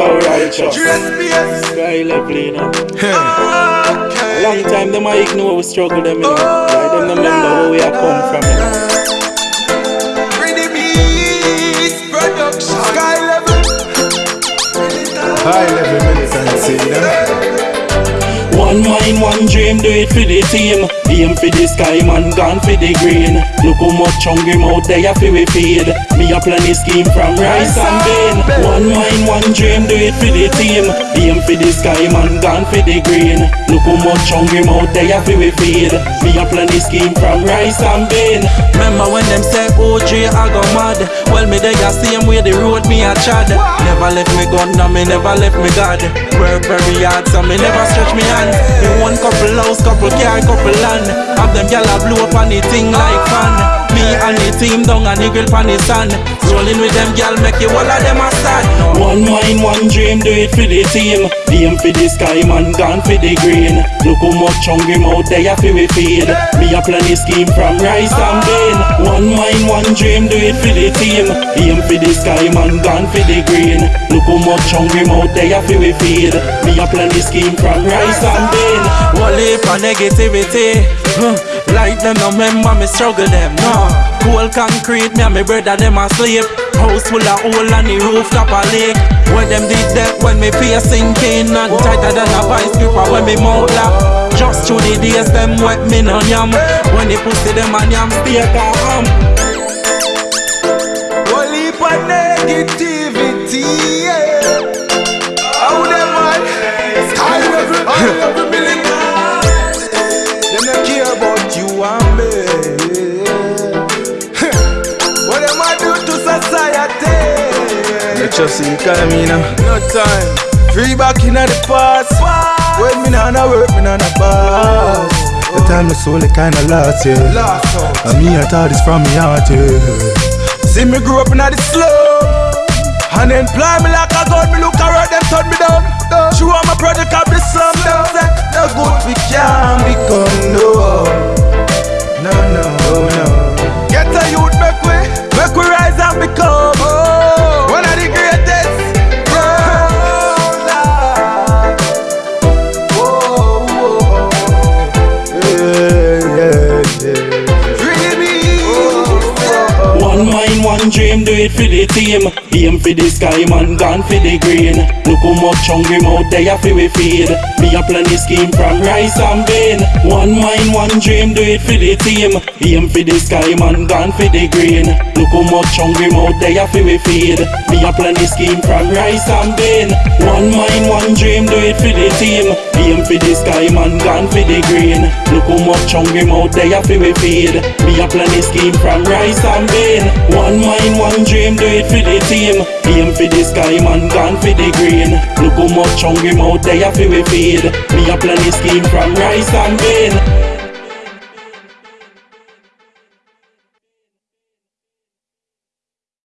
Yo, righteous. Dress Sky level, you know. Okay. Long time them I ignore we struggle them, you know. Oh, like them no remember where we are come from, you know. One mind, one dream, do it for the team. Aim for the sky, man, gone for the green. Look how much hungry mouth they have we feed. Me a plan a scheme from rice and bean. One mind, one dream, do it for the team. Aim for the sky, man, gone for the green. Look how much hungry mouth they have we feed. Me a plan a scheme from rice and bean. Remember when them say OJ I go mad? Well me they a same way the road me a chad. Never left me gun, no me never left me God. Work very hard, so me never stretch me hand. Me one couple house, couple car, couple land. Have them gyal a blow up on the like fan. Me and the team down and the grill pan the sand. Rolling with them gyal, make you all of them a start. One mind, one dream, do it for the team. Aim for the sky, man, gone for the green. Look how much hungry mouth they have we feed. Me a plan a scheme from rice and bean. One mind, one dream, do it for the team. Aim for the sky, man, gone for the green. Look how much hungry mouth they have we feed. Me a plan a scheme from rice and bean. Heap of negativity. huh. Like them, no remember me struggle them, no. Cold concrete, me and my brother them asleep. House full of hole and the rooftop a leak. When them did that, when me face sinking and tighter than a vice gripper when me mouth lock. Just through the days, them wet me no yam. When they pussy them and yam stay calm. One heap of negativity. Yeah. How them man? Sky level. High Let you see economy, you know. No time. Free back in the past. When me nah na work, me nah na pass. The time the soul it kinda lost, yeah. And me I thought this from me heart, yeah. See me grow up in the slow. And then fly me like a gun, me look around them do it for the team. Aim for the sky, man, gone for the green. Look how much hungry mouth they have we feed. Me a plan a scheme from rice and bean. One mind, one dream, do it for the team. Aim for the sky, man, gone for the green. Look how much hungry mouth they have we feed. Me a plan a scheme from rice and bean. One mind, one dream, do it for the team. Aim for the sky, man, gone for the green. Look how much hungry mouth they have we feed. Me a plan a scheme from rice and bean. One mind, one dream, do it for the team. Aim for the sky, man, gone for the green. Look how much hungry mouth they have we feed. Me a plan a scheme from rice and bean.